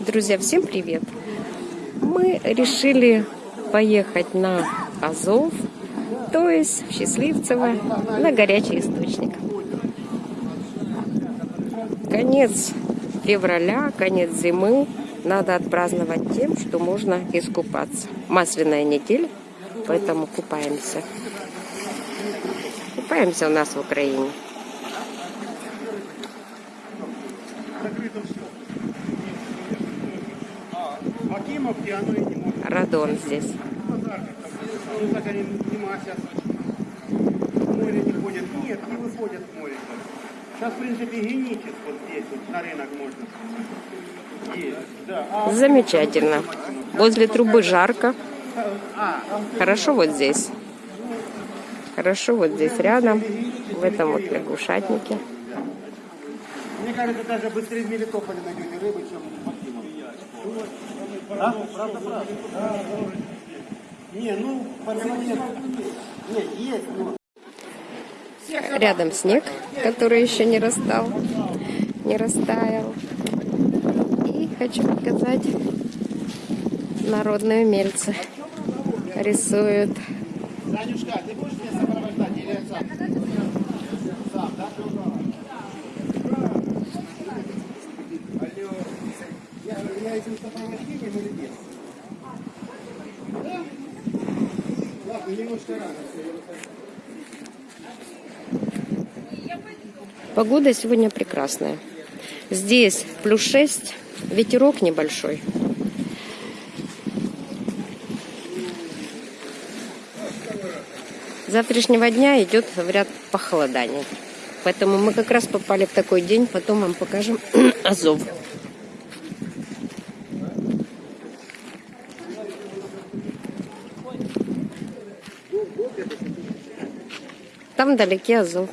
Друзья, всем привет! Мы решили поехать на Азов, то есть в Счастливцево, на горячий источник. Конец февраля, конец зимы. Надо отпраздновать тем, что можно искупаться. Масляная неделя, поэтому купаемся. Купаемся у нас в Украине. Не может. Радон здесь. Замечательно. Возле трубы жарко. Хорошо вот здесь. Хорошо вот здесь рядом, в этом вот лягушатнике. мне кажется, даже быстрее в Мелитополе найдете рыбы, чем в Акимовке. А? Правда, правда. Не, ну, пацаны, нет. Есть, но... Рядом снег, который еще не растал, не растаял. И хочу показать народные умельцы. Рисуют. Танюшка, ты будешь меня сопровождать или сам? Сам, да? Этим сопровождением или нет? Да? Ладно, немножко рано. Погода сегодня прекрасная. Здесь плюс 6, ветерок небольшой. Завтрашнего дня идет ряд похолодание. Поэтому мы как раз попали в такой день, потом вам покажем Азов. Там вдалеке Азов.